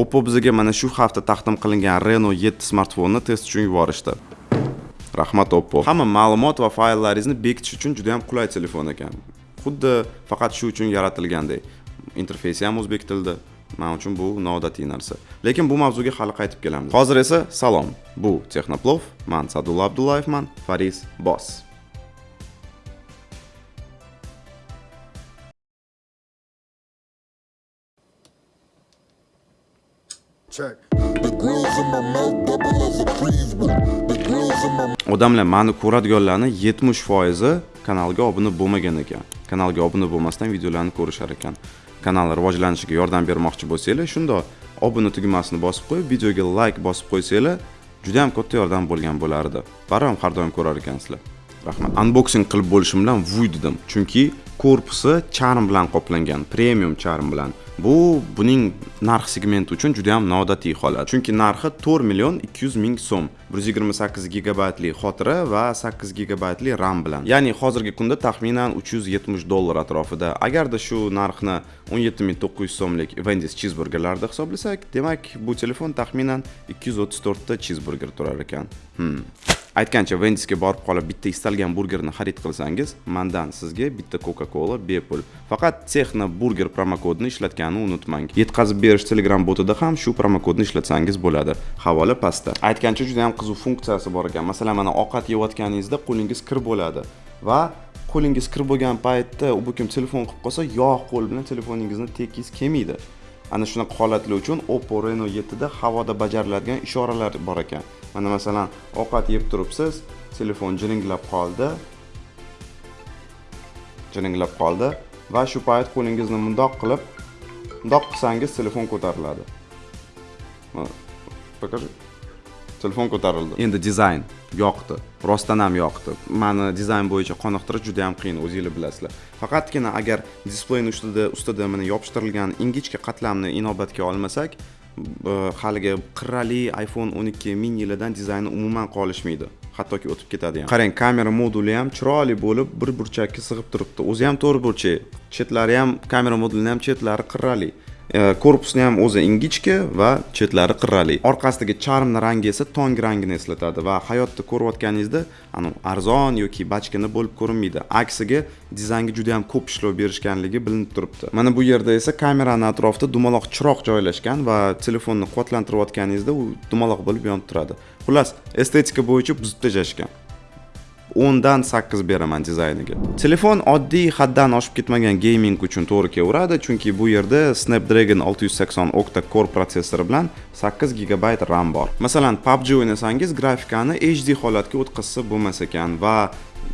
oppo bizga mana shu hafta taqdim qilingan reno 7 smartfonni test uchun yuborishdi. Rahmat oppo. Hamma ma'lumot va fayllaringizni bekitish uchun juda ham qulay telefon ekan. Xuddi faqat shu uchun yaratilgandek interfeysi ham o'zbek tilida. Man uchun bu noodatiy narsa. Lekin bu mavzuga hali qaytib kelamiz hozir esa salom. Bu texnoplov man sadulla abdullayevman faris boss odamlar mani ko'radiganlarni 70 foizi kanalga obuna bo'lmagan ekan. Kanalga obuna bo'lmasdan videolarni ko'rishar ekan. Kanal rivojlanishiga yordam bermoqchi bo'lsanglar shundoq obuna tugmasini bosib qo'yib videoga like bosib qo'ysanglar juda ham katta yordam bo'lgan bo'lardi. Baribir har doim ko'rar ekansizlar. Rahmat. Unboxing qilib bo'lishim bilan vuy dedim. Chunki korpusi charm bilan qoplangan premium charm bilan. Bu buning narx segmenti uchun juda ham noodatiy holat. Chunki narxi 4 million 200 ming so'm. 128 gigabaytli xotira va 8 gigabaytli ram bilan. Ya'ni hozirgi kunda taxminan 370 dollar atrofida. Agarda shu narxni 17900 so'mlik vendis chizburgerlarda hisoblasak demak bu telefon taxminan 234 ta chizburger turar ekan. Hmm. Aytgancha vendisga borib qolib bitta istalgan burgerni xarid qilsangiz mandan sizga bitta coca cola bepul faqat texno burger promokodini ishlatganni unutmang. Yetkazib berish telegram botida ham shu promokodni ishlatsangiz bo'ladi. Havola pastda. Aytgancha juda ham qiziq funksiyasi bor ekan. Masalan mana ovqat yeyotganingizda qo'lingiz kir bo'ladi va qo'lingiz kir bo'lgan paytda u bu kim telefon qilib qolsa yoq qo'l bilan telefoningizni tekis kelmaydi. Ana shunaqa holatlar uchun oppo reno 7 da havoda bajariladigan ishoralar bor ekan. Mana masalan ovqat yeb turibsiz telefon jiringlab qoldi. Jiringlab qoldi va shu payt qo'lingizni mundoq qilib mundoq qilsangiz telefon ko'tariladi. Покажи telefon ko'tarildi. Endi dizayn yoqdi rostdan ham yoqdi. Mani dizayn bo'yicha qoniqtirish juda ham qiyin o'zinglar bilasizlar. Faqatgina agar displeyni ustida ustida mana yopishtirilgan ingichka qatlamni inobatga olmasak Э, haligi qirrali iphone 12 minidan dizayni umuman qolishmaydi. Hattoki o'tib ketadi ham qarang kamera moduli ham chiroyli bo'lib bir burchakka sig'ib turibdi. O'zi ham to'rt burchak chetlari ham kamera modulini ham chetlari qirrali. Э, korpusni ham o'zi ingichka va chetlari qirrali. Orqasidagi charmni rangi esa tong rangini eslatadi va hayotda ko'rayotganingizda anavi arzon yoki bachkana bo'lib ko'rinmaydi. Aksiga dizaynga juda ham ko'p ishlov berishganligi bilinib turibdi. Mana bu yerda esa kamerani atrofida dumaloq chiroq joylashgan va telefonni quvvatlantirayotganingizda u dumaloq bo'lib yonib turadi. Xullas estetika bo'yicha buzib tashlashgan 10dan 8 beraman dizayniga telefon oddiy haddan oshib ketmagan gaming uchun to'g'ri kelaveradi chunki bu yerda snapdragon 680 octa core protsessori bilan 8 gigabayt ram bor. Masalan pubg o'ynasangiz grafikani hd holatga o'tkazsa bo'lmas ekan va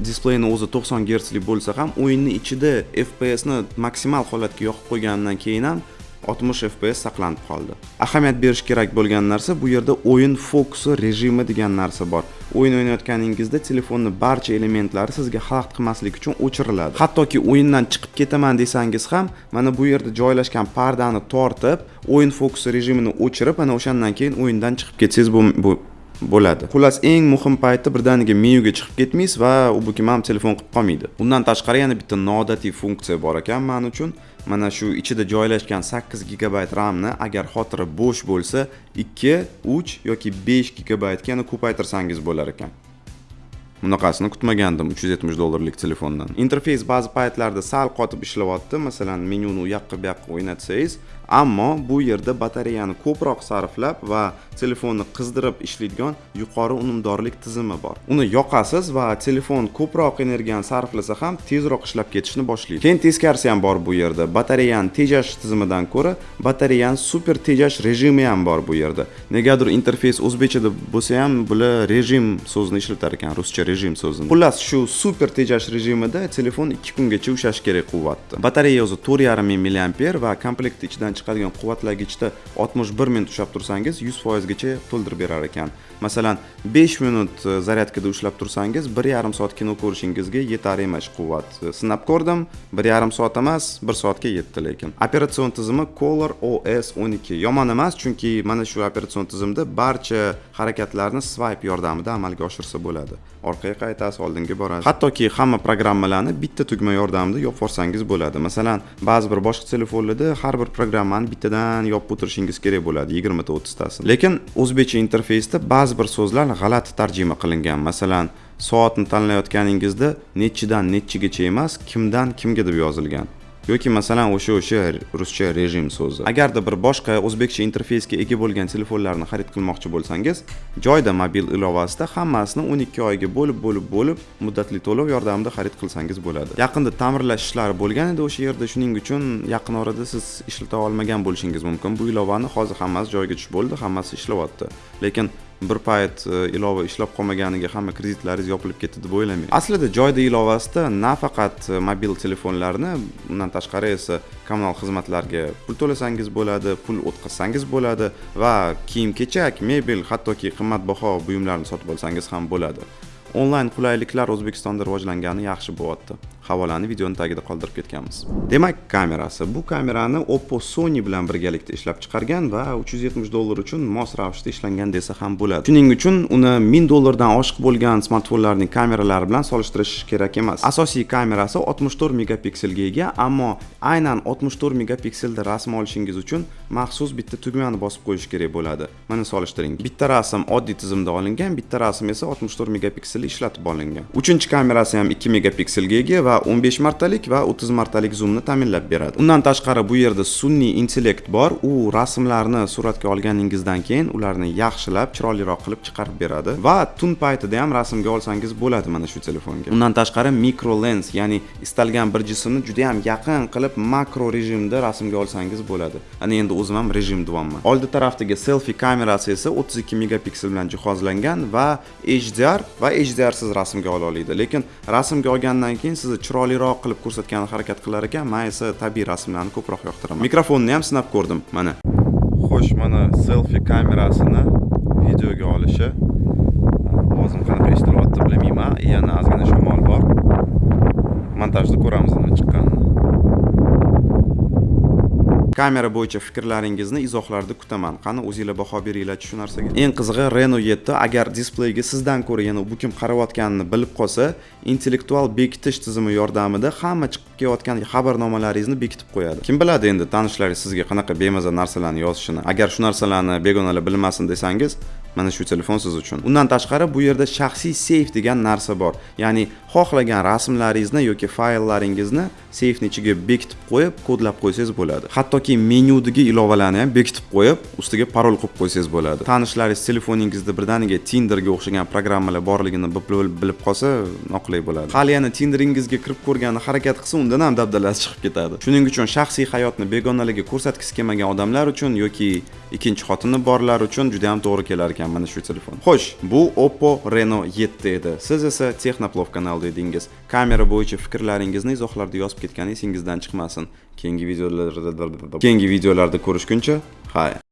displeyni o'zi 90 gertsli bo'lsa ham o'yinni ichida fpsni maksimal holatga yoqib qo'ygandan keyin ham 60 fps saqlanib qoldi. Ahamiyat berish kerak bo'lgan narsa bu yerda o'yin fokusi rejimi degan narsa bor. O'yin o'ynayotganingizda telefonni barcha elementlari sizga xalaqit qilmaslik uchun o'chiriladi. Hattoki o'yindan chiqib ketaman desangiz ham mana bu yerda joylashgan pardani tortib o'yin fokusi rejimini o'chirib ana o'shandan keyin o'yindan chiqib ketsangiz bu bo'ladi. Xullas eng muhim paytda birdaniga menyuga chiqib ketmaysiz va u bu ham telefon qilib qolmaydi. Undan tashqari yana bitta noodatiy funksiya bor ekan man uchun. Mana shu ichida joylashgan 8 gigabayt ramni agar xotira bo'sh bo'lsa 2 3 yoki 5 gigabaytga yana ko'paytirsangiz bo'lar ekan. Bunaqasini kutmagandim 370 dollarlik telefondan. Interfeys ba'zi paytlarda sal qotib ishlayapti. Masalan menyuni u yoqqa bu yoqqa o'ynatsangiz ammo bu yerda batareyani ko'proq sarflab va telefonni qizdirib ishlaydigan yuqori unumdorlik tizimi bor. Uni yoqasiz va telefon ko'proq energiyani sarflasa ham tezroq ishlab ketishni boshlaydi. Keyin teskarisi ham bor bu yerda. Batareyani tejash tizimidan ko'ra batareyani super tejash rejimi ham bor bu yerda. Negadir interfeys o'zbekchada bo'lsa ham bular rejim so'zini ishlatar ekan ruscha rejim so'zini. Xullas shu super tejash rejimida telefon ikki kungacha ushlash kerak quvvatni batareya o'zi to'rt yarim ming milliamper va komplekt ichidan chiqadigan quvvatlagichda 61 minut ushlab tursangiz 100 foizgacha to'ldirib berar ekan. Masalan 5 minut e, zaryadkada ushlab tursangiz 1,5 soat kino ko'rishingizga yetar emas quvvat. E, sinab ko'rdim 1,5 soat emas 1 soatga yetdi lekin. Operatsion tizimi Color OS 12 yomon emas chunki mana shu operatsion tizimda barcha harakatlarni swipe yordamida amalga oshirsa bo'ladi. Orqaga qaytasiz oldinga borasiz. Hattoki hamma programmalarni bitta tugma yordamida yopib yuborsangiz bo'ladi. Masalan ba'zi bir boshqa telefonlarda har bir programmani bittadan yopib o'tirishingiz kerak bo'ladi 20 ta 30 lekin o'zbekcha interfeysda ba'zi bir so'zlar g'alati tarjima qilingan. Masalan soatni tanlayotganingizda nechidan nechigacha emas kimdan kimga deb yozilgan. Yoki masalan o'sha o'sha ruscha rejim so'zi. Agarda bir boshqa o'zbekcha interfeysga ega bo'lgan telefonlarni xarid qilmoqchi bo'lsangiz joyda mobil ilovasida hammasini 12 oyga bo'lib bo'lib bo'lib muddatli to'lov yordamida xarid qilsangiz bo'ladi. Yaqinda ta'mirlash ishlari bo'lgan edi o'sha yerda. Shuning uchun yaqin orada siz ishlata olmagan bo'lishingiz mumkin. Bu ilovani hozir hammasi joyiga tushib bo'ldi hammasi ishlayapti. Lekin bir payt e, ilova ishlab qolmaganiga hamma kreditlaringiz yopilib ketdi deb o'ylamang aslida joyda ilovasida nafaqat e, mobil telefonlarni undan tashqari esa kommunal xizmatlarga pul to'lasangiz bo'ladi pul o'tkazsangiz bo'ladi va kiyim kechak mebel hattoki qimmatbaho buyumlarni sotib olsangiz ham bo'ladi. Onlayn qulayliklar o'zbekistonda rivojlangani yaxshi bo'lyapti. Havolani videoni tagida qoldirib ketganmiz. Demak kamerasi. Bu kamerani oppo sony bilan birgalikda ishlab chiqargan va 370 dollar uchun mos ravishda ishlangan desa ham bo'ladi. Shuning uchun uni 1000 dollardan oshiq bo'lgan smartfonlarning kameralari bilan solishtirish kerak emas. Asosiy kamerasi 64 megapikselga ega ammo aynan 64 megapikselda rasm olishingiz uchun maxsus bitta tugmani bosib qo'yish kerak bo'ladi. Mana solishtiring bitta rasm oddiy tizimda olingan bitta rasm esa 64 megapikselda ishlatib olingan. Uchinchi kamerasi ham 2 megapikselga ega va 15 martalik va 30 martalik zoomni ta'minlab beradi. Undan tashqari bu yerda sun'iy intellekt bor. U rasmlarni suratga olganingizdan keyin ularni yaxshilab chiroyliroq qilib chiqarib beradi. Va tun paytida ham rasmga olsangiz bo'ladi mana shu telefonga. Undan tashqari mikro lens ya'ni istalgan bir jismni juda ham yaqin qilib makro rejimda rasmga olsangiz bo'ladi. Ana endi o'zim ham rejim deyapman oldi tarafdagi selfi kamerasi esa 32 megapiksel bilan jihozlangan va HDR va HDR siz rasmga ola oladi. Lekin rasmga olgandan keyin sizni chiroyliroq qilib ko'rsatgani harakat qilar ekan. Man esa tabiiy rasmlarni ko'proq yoqtiraman. Mikrofonni ham sinab ko'rdim. Mana. Xo'sh mana selfi kamerasini videoga olishi. Ovozim qanaqa eshitilyapti bilmayman. Yana ozgina shamol bor. Montajda ko'ramiz nima chiqqanini. Kamera bo'yicha fikrlaringizni izohlarda kutaman. Qani o'zinglar baho beringlarchi shu narsaga. Eng qizig'i reno 7 agar displeyga sizdan ko'ra yana bu kim qarayotganini bilib qolsa intellektual bekitish tizimi yordamida hamma chiqib kelayotgan xabarnomalaringizni bekitib qo'yadi. Kim biladi endi tanishlaringiz sizga qanaqa bemaza narsalarni yozishini. Agar shu narsalarni begonalar bilmasin desangiz mana shu telefon siz uchun. Undan tashqari bu yerda shaxsiy seyf degan narsa bor. Ya'ni xohlagan rasmlaringizni yoki fayllaringizni seyfni ichiga bekitib qo'yib kodlab qo'ysangiz bo'ladi. Hattoki menyudagi ilovalarni ham bekitib qo'yib ustiga parol qo'yib qo'ysangiz bo'ladi. Tanishlaringiz telefoningizda birdaniga tinderga o'xshagan programmalar borligini bilib qolsa noqulay bo'ladi. Hali yana tinderingizga kirib ko'rgani harakat qilsa undan ham dabdalasi chiqib ketadi. Shuning uchun shaxsiy hayotni begonalarga ko'rsatgisi kelmagan odamlar uchun yoki ikkinchi xotini borlar uchun juda ham to'g'ri kelar ekan mana shu telefon. Xo'sh bu oppo reno 7 edi. Siz esa texnoplov kanalida edingiz kamera bo'yicha fikrlaringizni izohlarda yozib ketgani esingizdan chiqmasin. Keyingi videolarda keyingi videolarda ko'rishguncha xayr